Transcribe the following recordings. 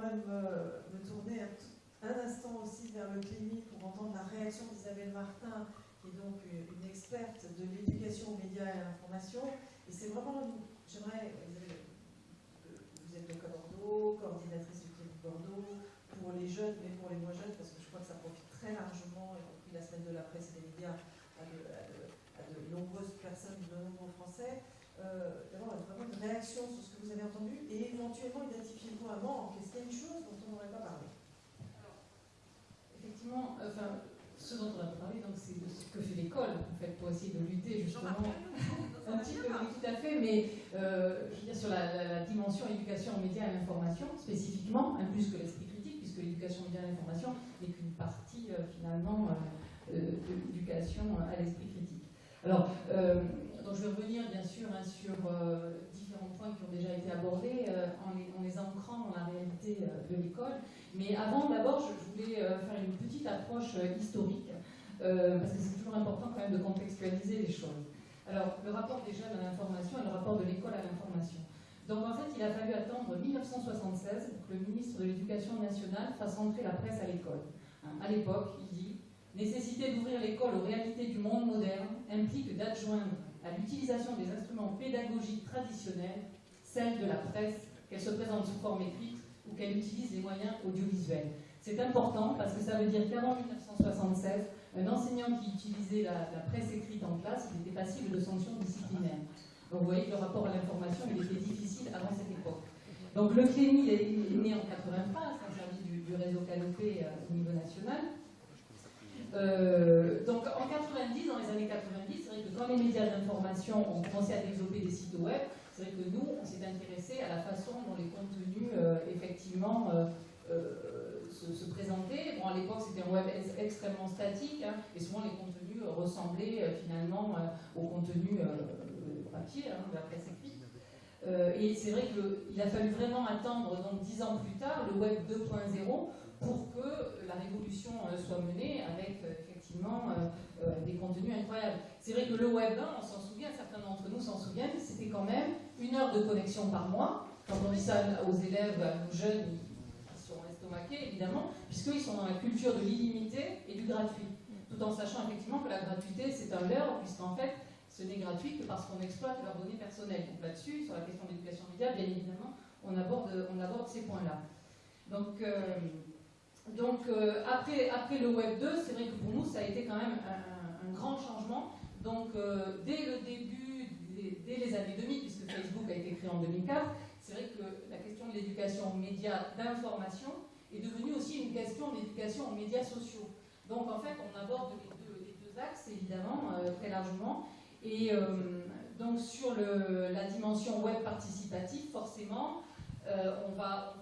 même euh, me tourner un, instant aussi vers le CLEMI pour entendre la réaction d'Isabelle Martin, qui est donc une, experte de l'éducation aux médias et à l'information. Et c'est vraiment, j'aimerais, vous êtes de Bordeaux, coordinatrice du CLEMI Bordeaux, pour les jeunes, mais pour les moins jeunes, parce que je crois que ça profite très largement, y compris la semaine de la presse et des médias, à de, nombreuses personnes, de nombreux Français. Euh, d'avoir vraiment une réaction sur ce que vous avez entendu et éventuellement identifier vous un manque. Est-ce qu'il y a une chose dont on n'aurait pas parlé Effectivement, enfin, ce dont on a parlé, c'est de ce que fait l'école, en fait, pour essayer de lutter justement. un petit peu, oui, tout à fait, mais euh, je veux dire, sur la, dimension éducation aux médias et à l'information, spécifiquement, un plus que l'esprit critique, puisque l'éducation aux médias et à l'information n'est qu'une partie, euh, finalement, de l'éducation à l'esprit critique. Alors, donc je vais revenir bien sûr hein, sur euh, différents points qui ont déjà été abordés euh, en, les, ancrant dans la réalité euh, de l'école. Mais avant, d'abord, je, voulais faire une petite approche historique, parce que c'est toujours important quand même de contextualiser les choses. Alors, le rapport des jeunes à l'information et le rapport de l'école à l'information. Donc en fait, il a fallu attendre 1976 pour que le ministre de l'Éducation nationale fasse entrer la presse à l'école. Hein, à l'époque, il dit Nécessité d'ouvrir l'école aux réalités du monde moderne implique d'adjoindre à l'utilisation des instruments pédagogiques traditionnels, celle de la presse, qu'elle se présente sous forme écrite ou qu'elle utilise les moyens audiovisuels. C'est important parce que ça veut dire qu'avant 1976, un enseignant qui utilisait la, presse écrite en classe, il était passible de sanctions disciplinaires. Donc vous voyez que le rapport à l'information, était difficile avant cette époque. Donc le CLEMI est, né en 83, c'est un service du, réseau Canopé euh, au niveau national. Euh, donc en 90, dans les années 90, c'est vrai que les médias d'information ont commencé à développer des sites web, c'est vrai que nous, on s'est intéressé à la façon dont les contenus, euh, effectivement, euh, se, présentaient. Bon, à l'époque, c'était un web extrêmement statique, hein, et souvent les contenus ressemblaient finalement au contenu papier, hein, de la presse écrite. et c'est vrai qu'il a fallu vraiment attendre, donc dix ans plus tard, le web 2.0 pour que la révolution euh, soit menée avec euh, effectivement euh, des contenus incroyables. C'est vrai que le web 1, on s'en souvient, certains d'entre nous s'en souviennent, c'était quand même une heure de connexion par mois. Quand on dit ça aux élèves, nos jeunes, ils sont estomaqués évidemment, puisqu'ils sont dans la culture de l'illimité et du gratuit. Tout en sachant effectivement que la gratuité c'est un leurre, puisqu'en fait ce n'est gratuit que parce qu'on exploite leurs données personnelles. Donc là-dessus, sur la question de l'éducation média, bien évidemment, on aborde, on aborde ces points-là. Donc, donc euh, après, après le Web 2, c'est vrai que pour nous, ça a été quand même un, grand changement. Donc euh, dès le début, dès, les années 2000, puisque Facebook a été créé en 2004, c'est vrai que la question de l'éducation aux médias d'information est devenue aussi une question d'éducation aux médias sociaux. Donc en fait, on aborde les deux, axes, évidemment, euh, très largement. Et donc sur la dimension web participative, forcément, on va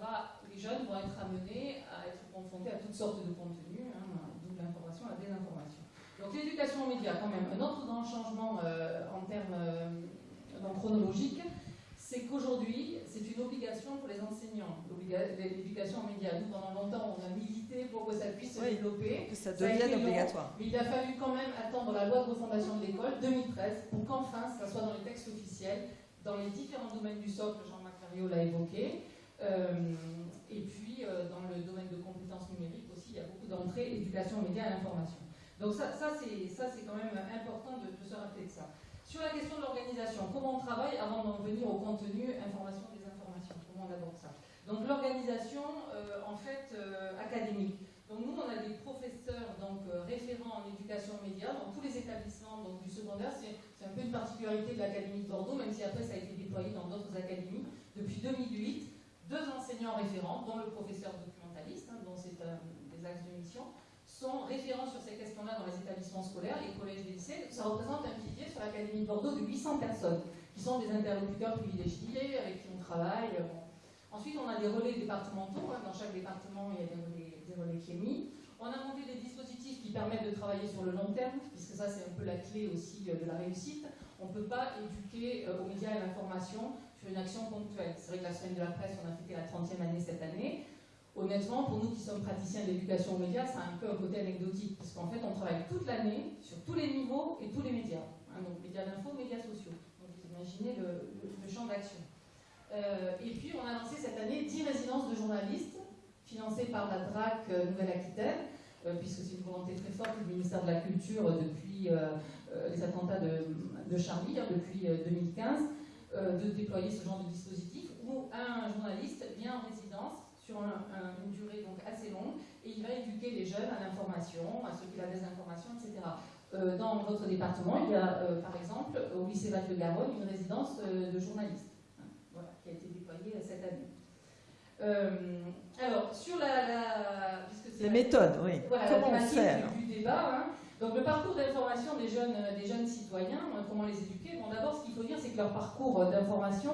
les jeunes vont être amenés à être confrontés à toutes sortes de contenus, hein, d'où l'information, la désinformation. Donc l'éducation aux médias, quand même, un autre grand changement euh, en termes euh, chronologiques, c'est qu'aujourd'hui, c'est une obligation pour les enseignants, l'éducation aux médias. Nous, pendant longtemps, on a milité pour que ça puisse se développer. Que ça devienne obligatoire. mais il a fallu quand même attendre la loi de refondation de l'école, 2013, pour qu'enfin, ça soit dans les textes officiels, dans les différents domaines du socle, Jean-Marc l'a évoqué. Euh, et puis, euh, dans le domaine de compétences numériques aussi, il y a beaucoup d'entrées, éducation, médias et l'information. Donc ça, ça c'est quand même important de, se rappeler de ça. Sur la question de l'organisation, comment on travaille avant d'en venir au contenu, information, des informations Comment on aborde ça? Donc l'organisation, euh, en fait, académique. Donc nous, on a des professeurs donc, référents en éducation média dans tous les établissements donc, du secondaire. C'est un peu une particularité de l'Académie de Bordeaux, même si après ça a été déployé dans d'autres académies. Depuis 2008, deux enseignants référents, dont le professeur documentaliste, hein, dont c'est un des axes de mission, sont référents sur ces questions-là dans les établissements scolaires, les collèges et les lycées. Ça représente un pilier sur l'Académie de Bordeaux de 800 personnes, qui sont des interlocuteurs privilégiés, avec qui on travaille. Ensuite, on a des relais départementaux. Hein. Dans chaque département, il y a des relais, des relais On a monté des dispositifs qui permettent de travailler sur le long terme, puisque ça, c'est un peu la clé aussi euh, de la réussite. On ne peut pas éduquer euh, aux médias et à l'information une action ponctuelle. C'est vrai que la semaine de la presse, on a fêté la 30e année cette année. Honnêtement, pour nous qui sommes praticiens de l'éducation aux médias, c'est un peu un côté anecdotique, parce qu'en fait, on travaille toute l'année sur tous les niveaux et tous les médias. Hein, donc, médias d'info, médias sociaux. Donc, vous imaginez le, champ d'action. Euh, et puis, on a lancé cette année 10 résidences de journalistes financé par la DRAC Nouvelle-Aquitaine, puisque c'est une volonté très forte du ministère de la Culture depuis les attentats de, Charlie, hein, depuis 2015, de déployer ce genre de dispositif où un journaliste vient en résidence sur une durée donc assez longue et il va éduquer les jeunes à l'information, à ceux qui la désinformation, etc. Euh, dans votre département, il y a euh, par exemple au lycée Val-de-Garonne une résidence euh, de journalistes hein, voilà, qui a été déployée cette année. alors, sur la. la Les méthodes, oui. Voilà, comment la faire du, débat. Hein. Donc, le parcours d'information des jeunes, des jeunes citoyens, comment les éduquer? Bon, d'abord, ce qu'il faut dire, c'est que leur parcours d'information,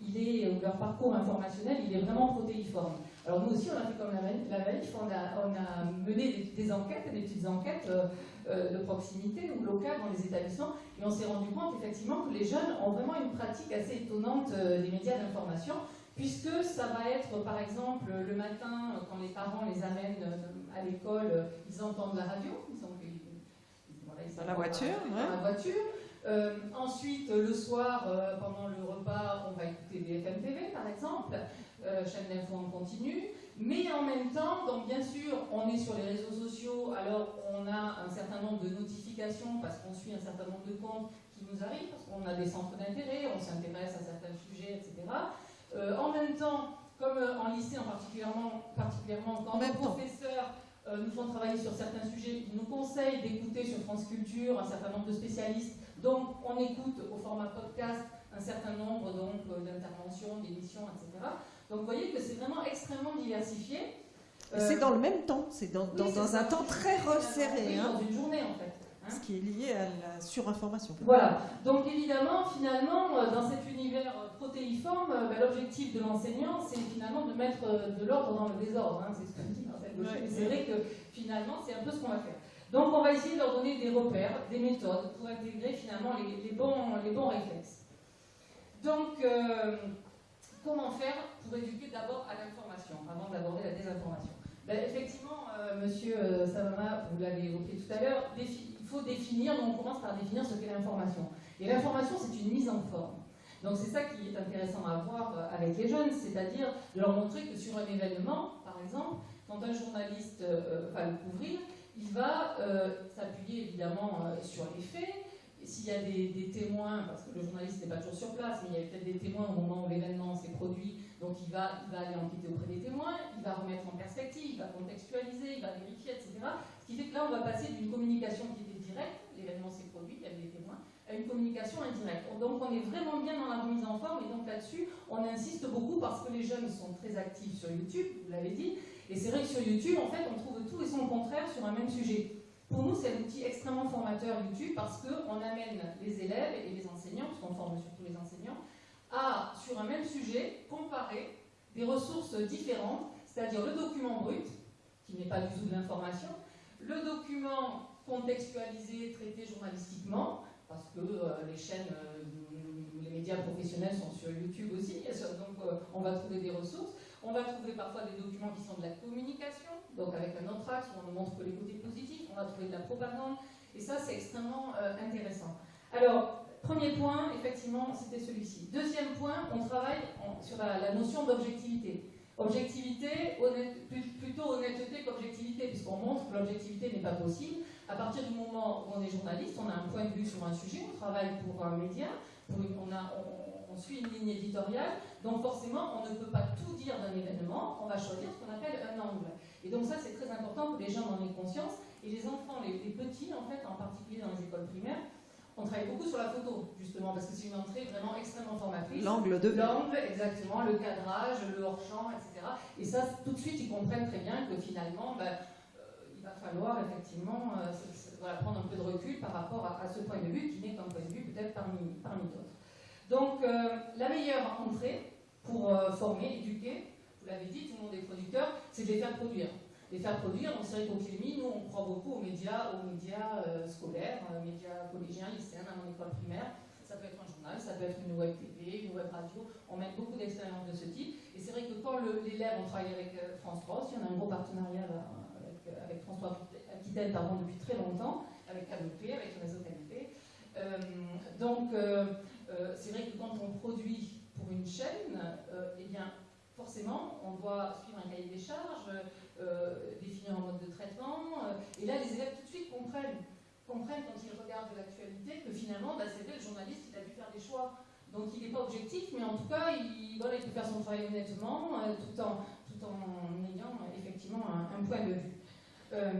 il est, ou leur parcours informationnel, il est vraiment protéiforme. Alors nous aussi, on a fait comme la manif, on a, mené des, enquêtes, des petites enquêtes euh, euh, de proximité ou locales dans les établissements, et on s'est rendu compte effectivement que les jeunes ont vraiment une pratique assez étonnante euh, des médias d'information, puisque ça va être, par exemple, le matin, quand les parents les amènent à l'école, ils entendent la radio, dans la voiture, dans la voiture. ensuite, le soir, pendant le repas, on va écouter des FM TV, par exemple. Euh, chaîne d'info en continu, mais en même temps, donc bien sûr, on est sur les réseaux sociaux, alors on a un certain nombre de notifications parce qu'on suit un certain nombre de comptes qui nous arrivent, parce qu'on a des centres d'intérêt, on s'intéresse à certains sujets, etc. Euh, en même temps, comme euh, en lycée en particulièrement, particulièrement quand les professeurs nous font travailler sur certains sujets, ils nous conseillent d'écouter sur France Culture un certain nombre de spécialistes, donc on écoute au format podcast un certain nombre d'interventions, d'émissions, etc. Donc vous voyez que c'est vraiment extrêmement diversifié. c'est dans le même temps, c'est dans, un temps très resserré. Hein. Dans une journée en fait. Hein. Ce qui est lié à la surinformation. Voilà. Donc évidemment, finalement, euh, dans cet univers euh, protéiforme, euh, bah, l'objectif de l'enseignant, c'est finalement de mettre de l'ordre dans le désordre. Hein. C'est ce que ouais, C'est vrai que finalement, c'est un peu ce qu'on va faire. Donc on va essayer de leur donner des repères, des méthodes pour intégrer finalement les, bons, les bons réflexes. Donc, comment faire pour éduquer d'abord à l'information, avant d'aborder la désinformation? Ben, Effectivement, euh, monsieur euh, Savama, vous l'avez évoqué tout à l'heure, il faut définir, donc on commence par définir ce qu'est l'information. Et l'information, c'est une mise en forme. Donc c'est ça qui est intéressant à voir euh, avec les jeunes, c'est-à-dire leur montrer que sur un événement, par exemple, quand un journaliste va le couvrir, il va s'appuyer évidemment sur les faits, s'il y a des, témoins, parce que le journaliste n'est pas toujours sur place, mais il y a peut-être des témoins au moment où l'événement s'est produit, donc il va, il va aller enquêter auprès des témoins, il va remettre en perspective, il va contextualiser, il va vérifier, etc. Ce qui fait que là, on va passer d'une communication qui était directe, l'événement s'est produit, il y avait des témoins, à une communication indirecte. Donc on est vraiment bien dans la remise en forme, et donc là-dessus, on insiste beaucoup parce que les jeunes sont très actifs sur YouTube, vous l'avez dit, et c'est vrai que sur YouTube, en fait, on trouve tout et son contraire sur un même sujet. Pour nous, c'est un outil extrêmement formateur YouTube parce qu'on amène les élèves et les enseignants, puisqu'on forme surtout les enseignants, à, sur un même sujet, comparer des ressources différentes, c'est-à-dire le document brut, qui n'est pas du tout de l'information, le document contextualisé, traité journalistiquement, parce que euh, les chaînes, euh, les médias professionnels sont sur YouTube aussi, donc euh, on va trouver des ressources. On va trouver parfois des documents qui sont de la communication, donc avec un où on ne montre que les côtés positifs, on va trouver de la propagande, et ça c'est extrêmement euh, intéressant. Alors, premier point, effectivement, c'était celui-ci. Deuxième point, on travaille sur la, notion d'objectivité. Objectivité, plutôt honnêteté qu'objectivité, puisqu'on montre que l'objectivité n'est pas possible. À partir du moment où on est journaliste, on a un point de vue sur un sujet, on travaille pour un média, on, a, on suit une ligne éditoriale, donc forcément, on ne peut pas tout dire d'un événement, on va choisir ce qu'on appelle un angle. Et donc ça, c'est très important que les gens en aient conscience. Et les enfants, les, petits, en fait, en particulier dans les écoles primaires, on travaille beaucoup sur la photo, justement, parce que c'est une entrée vraiment extrêmement formatrice. L'angle de L'angle, exactement, le cadrage, le hors-champ, etc. Et ça, tout de suite, ils comprennent très bien que finalement, ben, euh, il va falloir effectivement euh, prendre un peu de recul par rapport à, ce point de vue, qui n'est qu'un point de vue peut-être parmi, parmi d'autres. Donc, euh, la meilleure entrée pour former, éduquer, vous l'avez dit, tout le monde est producteur, c'est de les faire produire. Les faire produire, donc c'est vrai qu'au nous, on croit beaucoup aux médias, aux médias euh, scolaires, aux médias collégiens, lycéens, dans l'école primaire. Ça peut être un journal, ça peut être une web TV, une web radio. On met beaucoup d'expériences de ce type. Et c'est vrai que quand l'élève, on travaille avec euh, France 3 aussi, on a un gros partenariat avec, euh, avec, France 3 Aquitaine pardon, depuis très longtemps, avec Canopé, avec le réseau Canopé. donc, c'est vrai que quand on produit pour une chaîne, eh bien, forcément, on doit suivre un cahier des charges, euh, définir un mode de traitement. euh, et là, les élèves tout de suite comprennent, comprennent quand ils regardent l'actualité que finalement, bah, c'est le journaliste, il a dû faire des choix. Donc il n'est pas objectif, mais en tout cas, il, peut faire son travail honnêtement, euh, tout, en, tout en ayant euh, effectivement un point de vue. Euh,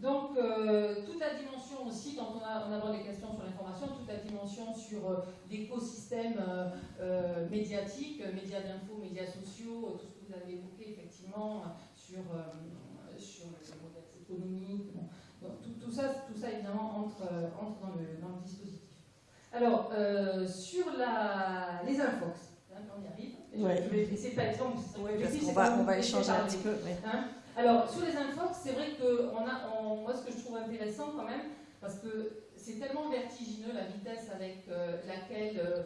donc, euh, toute la dimension aussi, quand on, a, on aborde les questions sur l'information, toute la dimension sur euh, l'écosystème médiatique, médias d'info, médias sociaux, tout ce que vous avez évoqué effectivement sur, sur le modèle économique. bon. Donc, tout, tout ça, tout ça évidemment entre, entre dans, le, dans le dispositif. Alors, sur la, les infox, hein, on y arrive. Ouais. Je vais essayer de pas être longue, parce qu'on va, on va échanger un petit peu. ouais. Hein Alors, sur les infox, c'est vrai que on moi, ce que je trouve intéressant quand même, parce que c'est tellement vertigineux la vitesse avec euh, laquelle euh,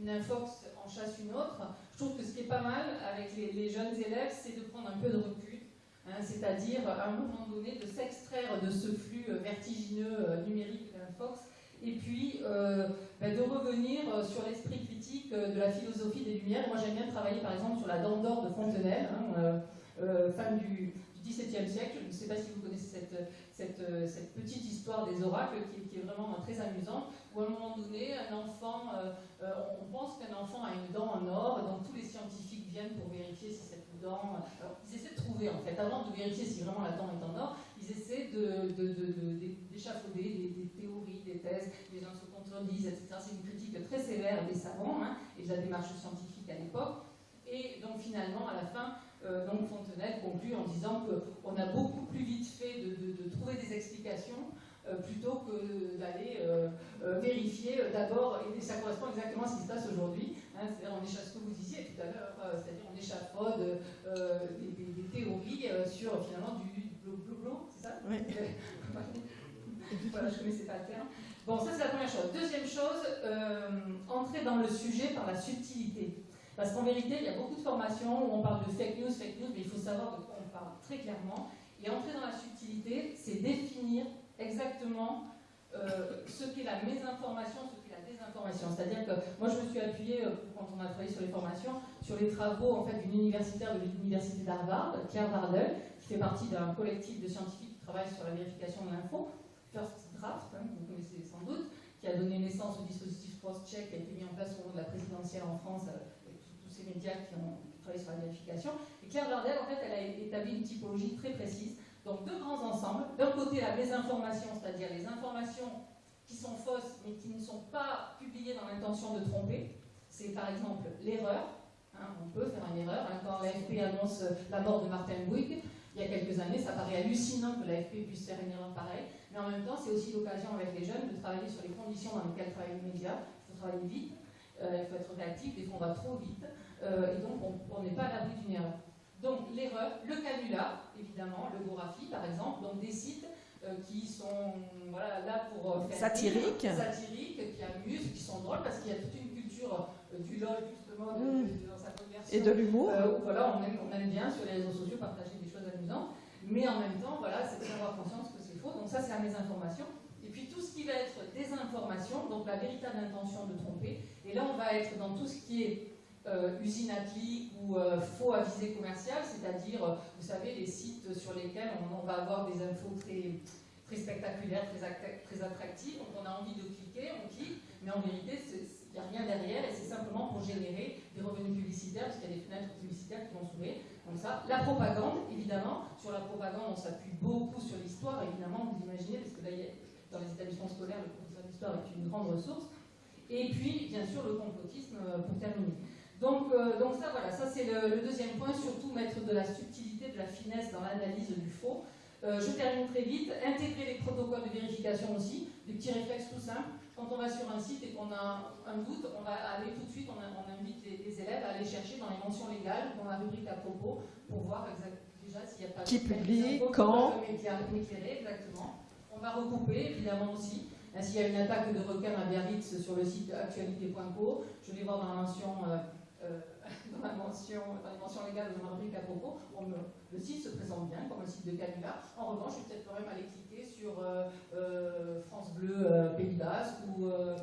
une infox en chasse une autre. Je trouve que ce qui est pas mal avec les, jeunes élèves, c'est de prendre un peu de recul, hein, c'est-à-dire à un moment donné de s'extraire de ce flux euh, vertigineux euh, numérique de l'infox. Et puis ben, de revenir sur l'esprit critique de la philosophie des Lumières. Moi j'aime bien travailler par exemple sur la dent d'or de Fontenelle, hein, euh, du, du XVIIe siècle. Je ne sais pas si vous connaissez cette, euh, petite histoire des oracles qui, est vraiment très amusante, où à un moment donné, un enfant, euh, euh, on pense qu'un enfant a une dent en or, donc tous les scientifiques viennent pour vérifier si cette dent... Alors, ils essaient de trouver, en fait, avant de vérifier si vraiment la dent est en or, ils essaient de- de- de- de- d'échafauder des, des théories, des thèses, les gens se contredisent, etc. C'est une critique très sévère des savants hein, et de la démarche scientifique à l'époque. Et donc finalement, à la fin, euh, donc Fontenelle conclut en disant qu'on a beaucoup plus vite fait de, de- de trouver des explications euh, plutôt que d'aller euh, vérifier d'abord, et ça correspond exactement à ce qui se passe aujourd'hui, hein, c'est-à-dire on échappe ce que vous disiez tout à l'heure, c'est-à-dire on échafaude des, des- des théories sur finalement du bleu c'est ça? Oui. voilà, je ne connaissais pas le terme. Bon, ça c'est la première chose. Deuxième chose, entrer dans le sujet par la subtilité. Parce qu'en vérité, il y a beaucoup de formations où on parle de fake news, fake news, mais il faut savoir de quoi on parle très clairement. Et entrer dans la subtilité, c'est définir exactement euh, ce qu'est la mésinformation, ce qu'est la désinformation. C'est-à-dire que moi, je me suis appuyée, euh, quand on a travaillé sur les formations, sur les travaux en fait, d'une universitaire de l'université d'Harvard, Claire Vardel, qui fait partie d'un collectif de scientifiques qui travaillent sur la vérification de l'info, First Draft, hein, vous connaissez sans doute, qui a donné naissance au dispositif cross-check qui a été mis en place au moment de la présidentielle en France, euh, avec tous- tous ces médias qui ont travaillé sur la vérification. Et Claire Vardel, en fait, elle a établi une typologie très précise. Donc deux grands ensembles. D'un côté, la désinformation, c'est-à-dire les informations qui sont fausses mais qui ne sont pas publiées dans l'intention de tromper. C'est par exemple l'erreur. Hein, on peut faire une erreur. hein. quand l'AFP annonce la mort de Martin Bouygues, il y a quelques années, ça paraît hallucinant que l'AFP puisse faire une erreur pareille. Mais en même temps, c'est aussi l'occasion avec les jeunes de travailler sur les conditions dans lesquelles travaillent les médias. Il faut travailler vite, euh, il faut être réactif, des fois on va trop vite, euh, et donc on n'est pas à l'abri d'une erreur. Donc l'erreur, le canular, évidemment, le Gorafi par exemple, donc des sites euh, qui sont voilà, là pour euh, faire Satiriques. rire, satiriques, qui amusent, qui sont drôles, parce qu'il y a toute une culture du LOL justement de- Mm. de- dans sa conversion. Et de l'humour. Voilà, on aime, on aime bien sur les réseaux sociaux partager des choses amusantes, mais en même temps, voilà, c'est bien avoir conscience que c'est faux. Donc ça, c'est la mésinformation. Et puis tout ce qui va être désinformation, donc la véritable intention de tromper. Et là, on va être dans tout ce qui est usine à ou euh, faux à visée commerciale, c'est-à-dire, euh, vous savez, les sites sur lesquels on, va avoir des infos très, spectaculaires, très, très attractives. Donc on a envie de cliquer, on clique, mais en vérité, il n'y a rien derrière et c'est simplement pour générer des revenus publicitaires, parce qu'il y a des fenêtres publicitaires qui vont s'ouvrir. Comme ça, la propagande, évidemment. Sur la propagande, on s'appuie beaucoup sur l'histoire, évidemment, vous imaginez, parce que là, dans les établissements scolaires, le professeur d'histoire est une grande ressource. Et puis, bien sûr, le complotisme euh, pour terminer. Donc, euh, donc ça, voilà, ça c'est le, le deuxième point, surtout mettre de la subtilité, de la finesse dans l'analyse du faux. Euh, je termine très vite. Intégrer les protocoles de vérification aussi, des petits réflexes tout simples. Quand on va sur un site et qu'on a un doute, on va aller tout de suite, on, a- on invite les, les élèves à aller chercher dans les mentions légales, dans la rubrique à propos, pour voir déjà s'il n'y a pas Qui de- publie, qui quand. m'éclairer, exactement. On va recouper, évidemment aussi. Hein, S'il y a une attaque de requin à Biarritz sur le site actualité.co, je vais voir dans la mention, euh, dans la mention, dans les mentions légales de ma rubrique à propos, on me- le site se présente bien comme un site de canular. En revanche, je vais peut-être quand même aller cliquer sur euh, euh, France Bleu euh, Pays Basque ou, euh,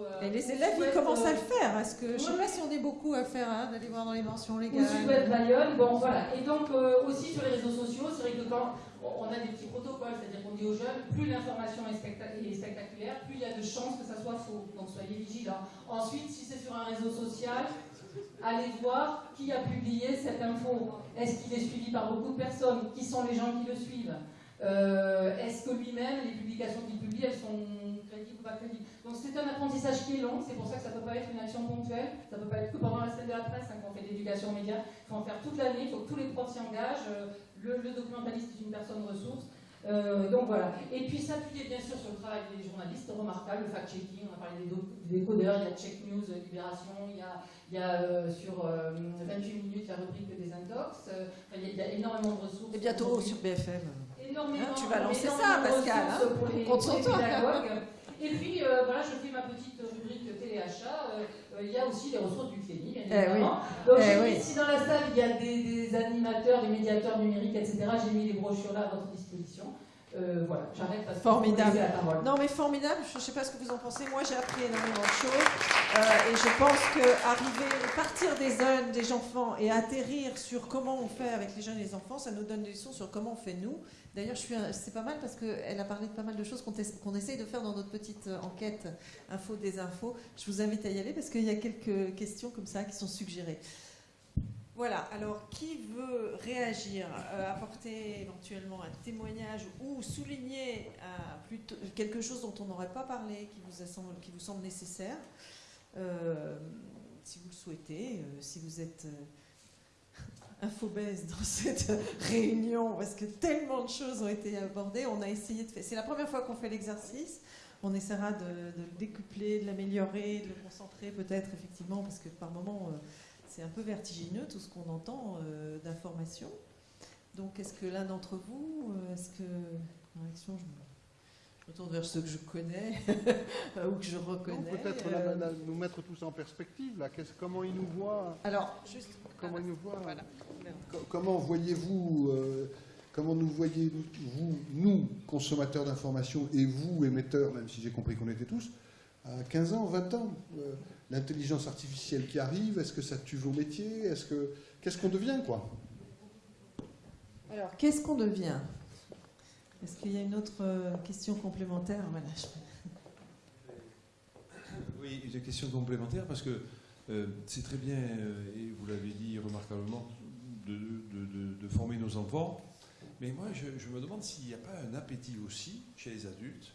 euh, Et les élèves, ils commencent à le faire. Est-ce que, je ne sais pas si on est beaucoup à faire, hein, d'aller voir dans les mentions légales. Ou Sud-Ouest Bayonne, bon voilà. Et donc aussi sur les réseaux sociaux, c'est vrai que quand on a des petits protocoles, c'est-à-dire qu'on dit aux jeunes, plus l'information est, spectaculaire, plus il y a de chances que ça soit faux. Donc soyez vigilants. Ensuite, si c'est sur un réseau social, allez voir qui a publié cette info. Est-ce qu'il est suivi par beaucoup de personnes? Qui sont les gens qui le suivent? Euh, Est-ce que lui-même, les publications qu'il publie, elles sont crédibles ou pas crédibles? Donc c'est un apprentissage qui est long, c'est pour ça que ça ne peut pas être une action ponctuelle, ça ne peut pas être que pendant la semaine de la presse hein, qu'on fait l'éducation média, il faut en faire toute l'année, il faut que tous les profs s'y engagent, euh, le, documentaliste est une personne ressource, euh, donc voilà. Et puis s'appuyer bien sûr sur le travail des journalistes, remarquable, le fact-checking, on a parlé des, des, codeurs, il y a Check News, Libération, il y a, il y a euh, sur 28 euh, minutes la rubrique des intox, il, y a, énormément de ressources. Et bientôt sur BFM. Énormément, hein, tu vas lancer ça, Pascal. Hein, pour les, pour les pédagogues. Et puis, voilà, je fais ma petite rubrique téléachat. il y a aussi les ressources du CNI, bien eh évidemment. Donc, eh si dans la salle, il y a des, des, animateurs, des médiateurs numériques, etc., j'ai mis les brochures là à votre disposition. Euh, voilà, j'arrête parce formidable. la parole. Non, mais formidable. Je ne sais pas ce que vous en pensez. Moi, j'ai appris énormément de choses. Euh, et je pense que arriver, partir des jeunes, des enfants et atterrir sur comment on fait avec les jeunes et les enfants, ça nous donne des leçons sur comment on fait nous. D'ailleurs, c'est pas mal parce qu'elle a parlé de pas mal de choses qu'on essaye de faire dans notre petite euh, enquête info des infos. Je vous invite à y aller parce qu'il y a quelques questions comme ça qui sont suggérées. Voilà, alors qui veut réagir, euh, apporter éventuellement un témoignage ou souligner euh, quelque chose dont on n'aurait pas parlé, qui vous, semble, nécessaire, euh, si vous le souhaitez, si vous êtes infobèse dans cette réunion, parce que tellement de choses ont été abordées, on a essayé de faire... C'est la première fois qu'on fait l'exercice, on essaiera de, le décupler, de l'améliorer, de le concentrer peut-être effectivement, parce que par moments c'est un peu vertigineux tout ce qu'on entend euh, d'informations. Donc, est-ce que l'un d'entre vous, euh, est-ce que, retourne vers ceux que je connais ou que je reconnais. Peut-être euh, nous mettre tous en perspective. Là. Comment ils nous voient? Alors, juste. Comment ils nous voient Comment voyez-vous Comment nous voyez-vous, nous, consommateurs d'informations, et vous, émetteurs, même si j'ai compris qu'on était tous, à 15 ans, 20 ans l'intelligence artificielle qui arrive, est-ce que ça tue vos métiers? Est-ce que qu'est-ce qu'on devient quoi? Alors qu'est-ce qu'on devient? Est-ce qu'il y a une autre euh, question complémentaire? Voilà, Oui, une question complémentaire parce que euh, c'est très bien euh, et vous l'avez dit remarquablement de, former nos enfants, mais moi je, je me demande s'il n'y a pas un appétit aussi chez les adultes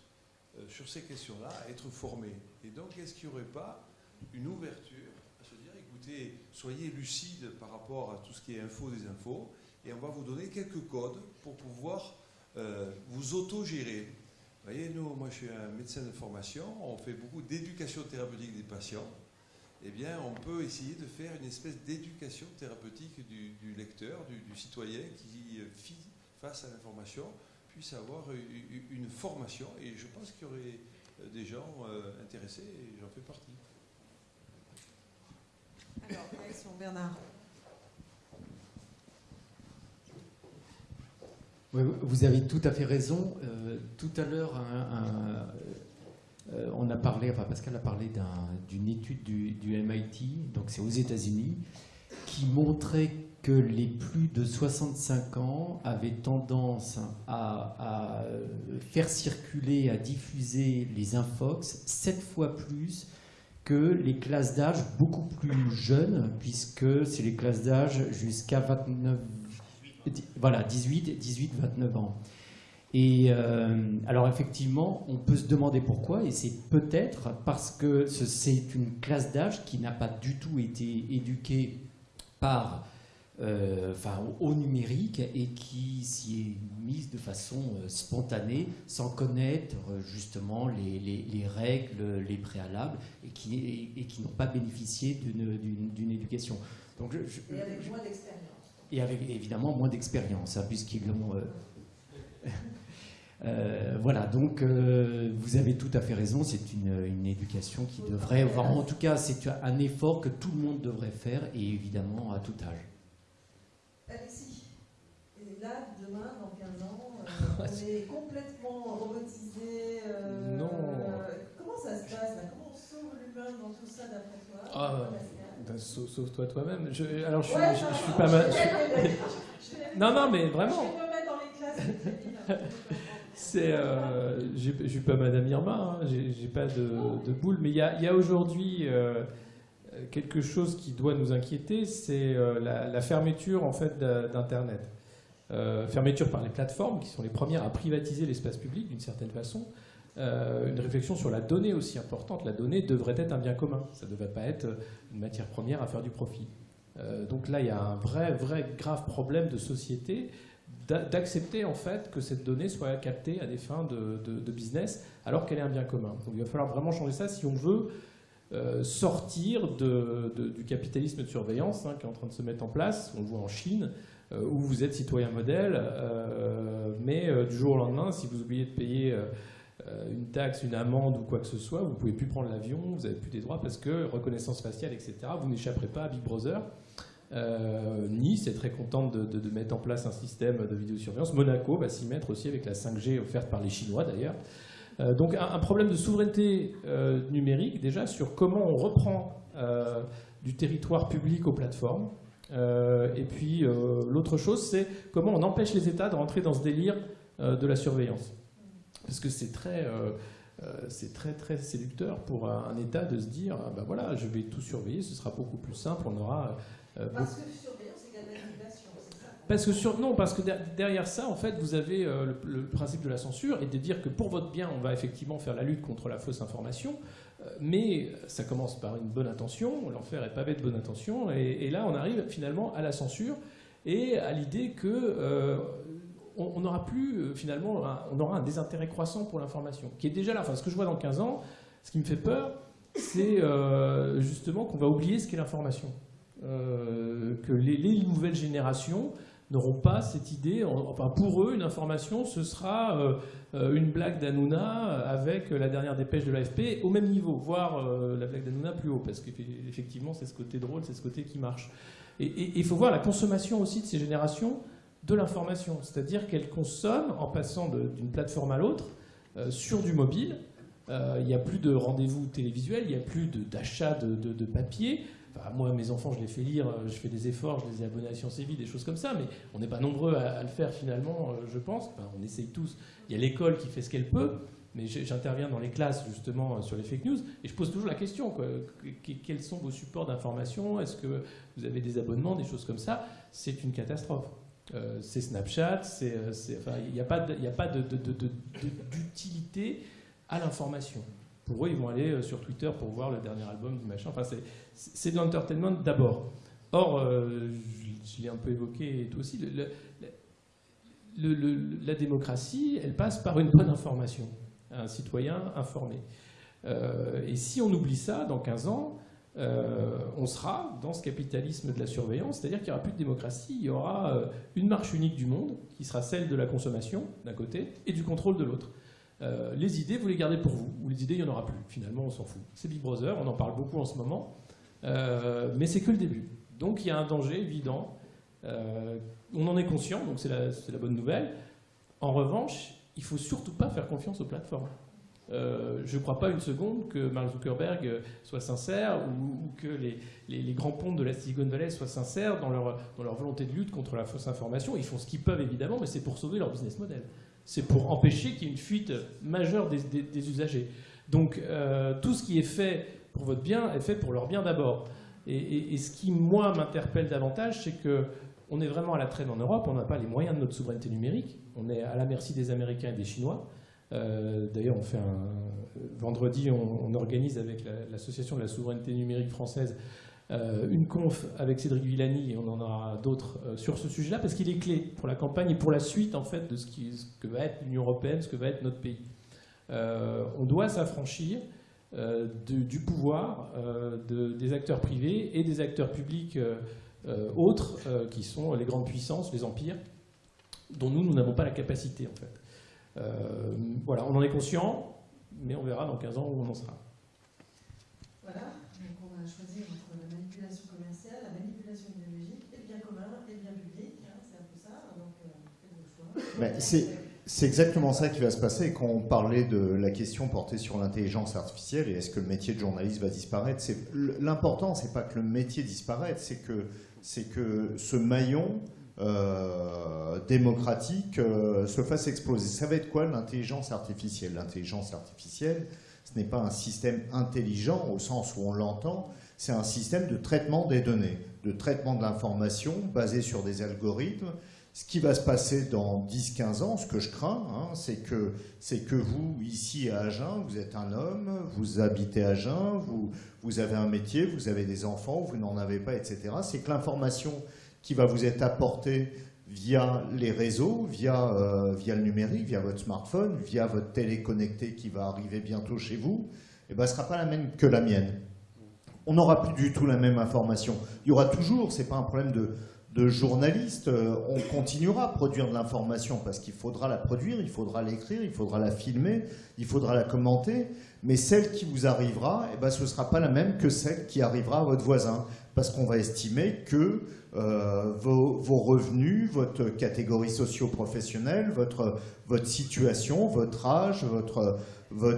sur ces questions-là à être formés. Et donc est-ce qu'il n'y aurait pas une ouverture à se dire, écoutez, soyez lucide par rapport à tout ce qui est info des infos, et on va vous donner quelques codes pour pouvoir euh, vous autogérer. Vous voyez, nous, moi je suis un médecin de formation, on fait beaucoup d'éducation thérapeutique des patients. Eh bien, on peut essayer de faire une espèce d'éducation thérapeutique du, lecteur, du, citoyen qui, euh, face à l'information, puisse avoir une, formation. Et je pense qu'il y aurait euh, des gens intéressés, et j'en fais partie. Bernard. Vous avez tout à fait raison. Euh, tout à l'heure, euh, on a parlé, enfin Pascal a parlé d'une étude du, MIT, donc c'est aux États-Unis, qui montrait que les plus de 65 ans avaient tendance à, à, faire circuler, à diffuser les infox sept fois plus que les classes d'âge beaucoup plus jeunes, puisque c'est les classes d'âge jusqu'à 29, voilà, 18, 18, 29 ans. Et euh, alors effectivement, on peut se demander pourquoi, et c'est peut-être parce que c'est une classe d'âge qui n'a pas du tout été éduquée par euh, au numérique et qui s'y est mise de façon euh, spontanée, sans connaître justement les, les, règles, les préalables, et qui, n'ont pas bénéficié d'une éducation. Et avec d'expérience. Et avec évidemment moins d'expérience, hein, puisqu'ils l'ont... voilà, donc vous avez tout à fait raison, c'est une, une, éducation qui devrait, en tout cas c'est un effort que tout le monde devrait faire, et évidemment à tout âge. on est complètement robotisé. Euh, non. comment ça se passe là Comment on sauve l'humain Pascal ben, sauf, sauf toi toi-même. Je, alors je, suis- Ouais, je- non, je suis non, pas mal. Non, non, mais vraiment. C'est, euh, je suis pas Madame Irma, hein, j'ai pas de, de boule, mais il y a, il y a aujourd'hui euh, quelque chose qui doit nous inquiéter, c'est euh, la, la fermeture en fait d'Internet. Fermeture par les plateformes qui sont les premières à privatiser l'espace public d'une certaine façon. Euh, une réflexion sur la donnée aussi importante. La donnée devrait être un bien commun. Ça ne devrait pas être une matière première à faire du profit. Euh, donc là, il y a un vrai, vrai grave problème de société d'a- d'accepter en fait que cette donnée soit captée à des fins de, business alors qu'elle est un bien commun. Donc il va falloir vraiment changer ça si on veut euh, sortir du capitalisme de surveillance hein, qui est en train de se mettre en place. On le voit en Chine où vous êtes citoyen modèle, mais du jour au lendemain, si vous oubliez de payer une taxe, une amende ou quoi que ce soit, vous pouvez plus prendre l'avion, vous n'avez plus des droits parce que reconnaissance faciale, etc. Vous n'échapperez pas à Big Brother. Euh, nice est très contente de, mettre en place un système de vidéosurveillance. Monaco va s'y mettre aussi avec la 5G offerte par les Chinois d'ailleurs. Euh, donc un, problème de souveraineté euh, numérique déjà sur comment on reprend euh, du territoire public aux plateformes. Euh, et puis euh, l'autre chose, c'est comment on empêche les États de rentrer dans ce délire euh, de la surveillance. Parce que c'est très, euh, euh, c'est très très séducteur pour un, un État de se dire, ah ben voilà, je vais tout surveiller, ce sera beaucoup plus simple, on aura euh, beaucoup Parce que surveillance égale manipulation, c'est ça? Parce que sur, non, parce que der- derrière ça, en fait, vous avez le, le principe de la censure et de dire que pour votre bien, on va effectivement faire la lutte contre la fausse information, mais ça commence par une bonne intention, l'enfer est pavé de bonne intention, et, et là, on arrive finalement à la censure et à l'idée que euh, on n'aura plus euh, finalement, un- on aura un désintérêt croissant pour l'information, qui est déjà là. Enfin, ce que je vois dans 15 ans, ce qui me fait peur, c'est euh, justement qu'on va oublier ce qu'est l'information. Euh, que les, les nouvelles générations n'auront pas cette idée. en- Enfin, pour eux, une information, ce sera une blague d'Anouna avec la dernière dépêche de l'AFP au même niveau, voire la blague d'Anouna plus haut, parce qu'effectivement, c'est ce côté drôle, c'est ce côté qui marche. Et il faut voir la consommation aussi de ces générations de l'information, c'est-à-dire qu'elles consomment en passant d'une plateforme à l'autre euh, sur du mobile. Euh, Il n'y a plus de rendez-vous télévisuels, il n'y a plus d'achat de, de- de papier. Moi, mes enfants, je les fais lire, euh, je fais des efforts, je les ai abonnés à Sciences et Vie, des choses comme ça, mais on n'est pas nombreux à, le faire finalement, je pense. On essaye tous. Il y a l'école qui fait ce qu'elle peut, mais j'interviens dans les classes justement sur les fake news et je pose toujours la question quels sont vos supports d'information? Est-ce que vous avez des abonnements, des choses comme ça? C'est une catastrophe. Euh, c'est Snapchat, euh, il n'y a pas d'utilité à l'information. Pour eux, ils vont aller euh, sur Twitter pour voir le dernier album du machin. Enfin, c'est, de l'entertainment d'abord. Or, je, l'ai un peu évoqué et toi aussi, la démocratie, elle passe par une bonne information, un citoyen informé. Et si on oublie ça, dans 15 ans, euh, on sera dans ce capitalisme de la surveillance, c'est-à-dire qu'il n'y aura plus de démocratie, il y aura euh, une marche unique du monde, qui sera celle de la consommation, d'un côté, et du contrôle de l'autre. Euh, les idées, vous les gardez pour vous, ou les idées, il n'y en aura plus. Finalement, on s'en fout. C'est Big Brother, on en parle beaucoup en ce moment, mais c'est que le début. Donc il y a un danger évident. On en est conscient, donc c'est la, la bonne nouvelle. En revanche, il faut surtout pas faire confiance aux plateformes. Euh, je ne crois pas une seconde que Mark Zuckerberg euh, soit sincère ou, que les, grands pontes de la Silicon Valley soient sincères dans leur, volonté de lutte contre la fausse information. Ils font ce qu'ils peuvent évidemment, mais c'est pour sauver leur business model. C'est pour empêcher qu'il y ait une fuite majeure des, usagers. Donc euh, tout ce qui est fait pour votre bien est fait pour leur bien d'abord. Et, et- et ce qui, moi, m'interpelle davantage, c'est que on est vraiment à la traîne en Europe, on n'a pas les moyens de notre souveraineté numérique, on est à la merci des Américains et des Chinois. Euh, D'ailleurs, on fait un vendredi, on, organise avec la- l'association de la souveraineté numérique française euh, une conf avec Cédric Villani et on en aura d'autres euh, sur ce sujet-là parce qu'il est clé pour la campagne et pour la suite en fait de ce, que va être l'Union européenne, ce que va être notre pays. On doit s'affranchir du pouvoir de- des acteurs privés et des acteurs publics autres qui sont les grandes puissances, les empires, dont nous, nous n'avons pas la capacité en fait. Euh, voilà, on en est conscient, mais on verra dans 15 ans où on en sera. Voilà, donc on va choisir entre la manipulation commerciale, la manipulation idéologique, et le bien commun et le bien public. hein, c'est un peu ça, donc euh, faites vos choix. Ben, c'est- C'est exactement ça qui va se passer quand on parlait de la question portée sur l'intelligence artificielle et est-ce que le métier de journaliste va disparaître. L'important, c'est pas que le métier disparaisse, c'est que, que ce maillon euh, démocratique euh, se fasse exploser. Ça va être quoi l'intelligence artificielle? L'intelligence artificielle, ce n'est pas un système intelligent au sens où on l'entend, c'est un système de traitement des données, de traitement de l'information basé sur des algorithmes ce qui va se passer dans 10-15 ans, ce que je crains, hein, c'est que, que vous, ici à Agen, vous êtes un homme, vous habitez à Agen, vous, vous avez un métier, vous avez des enfants, vous n'en avez pas, etc. C'est que l'information qui va vous être apportée via les réseaux, via, euh, via le numérique, via votre smartphone, via votre télé connectée qui va arriver bientôt chez vous, eh ben, ne sera pas la même que la mienne. On n'aura plus du tout la même information. Il y aura toujours, ce n'est pas un problème de, de journalistes, euh, on continuera à produire de l'information parce qu'il faudra la produire, il faudra l'écrire, il faudra la filmer, il faudra la commenter, mais celle qui vous arrivera, eh ben, ce ne sera pas la même que celle qui arrivera à votre voisin, parce qu'on va estimer que euh, vos, revenus, votre catégorie socio-professionnelle, votre, votre situation, votre âge, votre,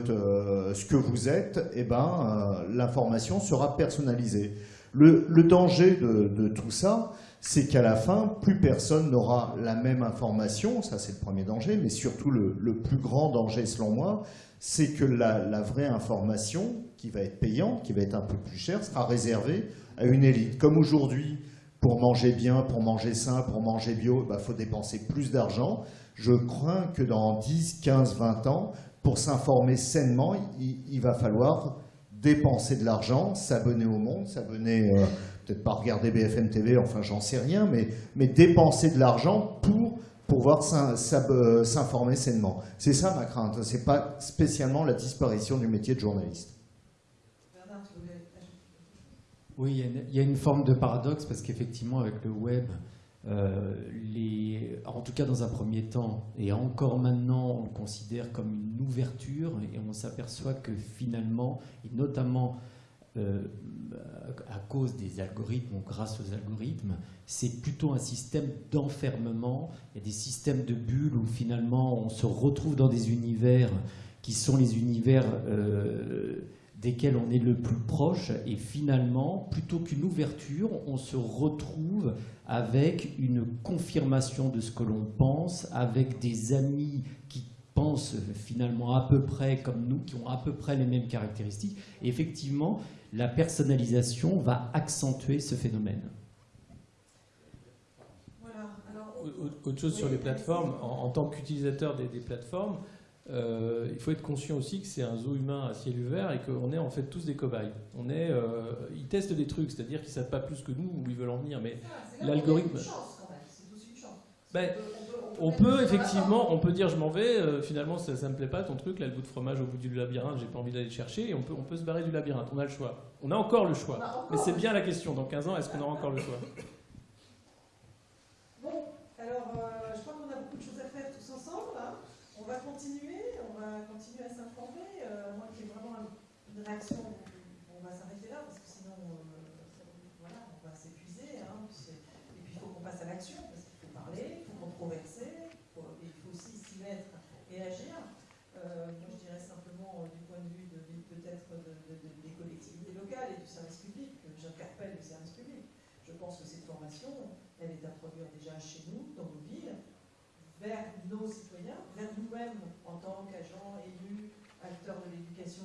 euh, ce que vous êtes, eh ben, l'information sera personnalisée. Le, danger de tout ça, c'est qu'à la fin, plus personne n'aura la même information, ça c'est le premier danger, mais surtout le, plus grand danger selon moi, c'est que la, vraie information, qui va être payante, qui va être un peu plus chère, sera réservée à une élite. Comme aujourd'hui, pour manger bien, pour manger sain, pour manger bio, il bah, faut dépenser plus d'argent. Je crains que dans 10, 15, 20 ans, pour s'informer sainement, il, va falloir dépenser de l'argent, s'abonner au monde, s'abonner... Euh, peut-être pas regarder BFM TV, enfin j'en sais rien, mais, mais dépenser de l'argent pour pouvoir euh, s'informer sainement. C'est ça ma crainte, c'est pas spécialement la disparition du métier de journaliste. Oui, il y, a une, forme de paradoxe parce qu'effectivement avec le web, euh, en tout cas dans un premier temps, et encore maintenant on le considère comme une ouverture et on s'aperçoit que finalement, et notamment euh, à cause des algorithmes ou grâce aux algorithmes, c'est plutôt un système d'enfermement. Il y a des systèmes de bulles où finalement on se retrouve dans des univers qui sont les univers euh, desquels on est le plus proche. Et finalement, plutôt qu'une ouverture, on se retrouve avec une confirmation de ce que l'on pense, avec des amis qui pensent finalement à peu près comme nous, qui ont à peu près les mêmes caractéristiques. Et effectivement, la personnalisation va accentuer ce phénomène. Autre chose sur les plateformes, en, tant qu'utilisateur des, plateformes, euh, il faut être conscient aussi que c'est un zoo humain à ciel ouvert et qu'on est en fait tous des cobayes. On est, euh, ils testent des trucs, c'est-à-dire qu'ils ne savent pas plus que nous où ils veulent en venir, mais l'algorithme. Ben, on peut effectivement, on peut dire je m'en vais, euh, finalement ça, ne me plaît pas ton truc, là le bout de fromage au bout du labyrinthe, j'ai pas envie d'aller le chercher, et on peut, on peut se barrer du labyrinthe, on a le choix. On a encore le choix. Mais c'est bien la question, dans 15 ans, est-ce qu'on aura encore le choix Bon, alors euh, je crois qu'on a beaucoup de choses à faire tous ensemble. Hein. On va continuer, on va continuer à s'informer. Euh, moi qui ai vraiment on va s'arrêter là, parce que sinon, voilà, on va s'épuiser. Hein, et puis il faut qu'on passe à l'action, parce qu'il faut parler, il faut controverser. Euh, moi, je dirais simplement euh, du point de vue peut-être des collectivités locales et du service public, que j'interpelle le service public. Je pense que cette formation, elle est à produire déjà chez nous, dans nos villes, vers nos citoyens, vers nous-mêmes en tant qu'agents, élus, acteurs de l'éducation,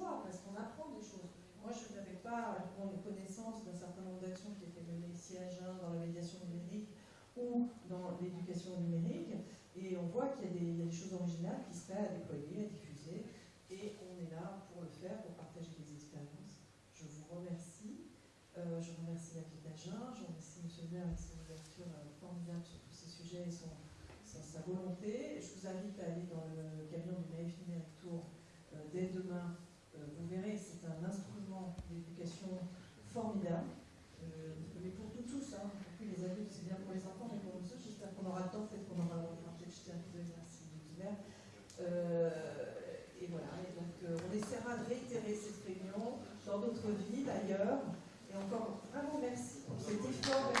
et parce qu'on apprend des choses. Moi, je n'avais pas les connaissance d'un certain nombre d'actions qui étaient menées ici à Jeun, dans la médiation numérique, ou dans l'éducation numérique. Et on voit qu'il y, a des choses originales qui seraient à déployer, à diffuser. Et on est là pour le faire, pour partager des expériences. Je vous remercie. Euh, je remercie la ville d'Agen. Je remercie M. le maire avec son ouverture euh, formidable sur tous ces sujets et son, sa volonté. Je vous invite à aller dans le camion du Naïf Numérique Tour euh, dès demain. vous verrez, c'est un instrument d'éducation formidable. mais pour nous tous, hein, les adultes, c'est bien pour les enfants, mais pour nous tous, j'espère qu'on aura le temps, peut-être qu'on aura le temps de jeter un coup d'œil merci d'hiver. Euh, et voilà, et donc euh, on essaiera de réitérer cette réunion dans d'autres villes, ailleurs. Et encore vraiment merci pour cet effort.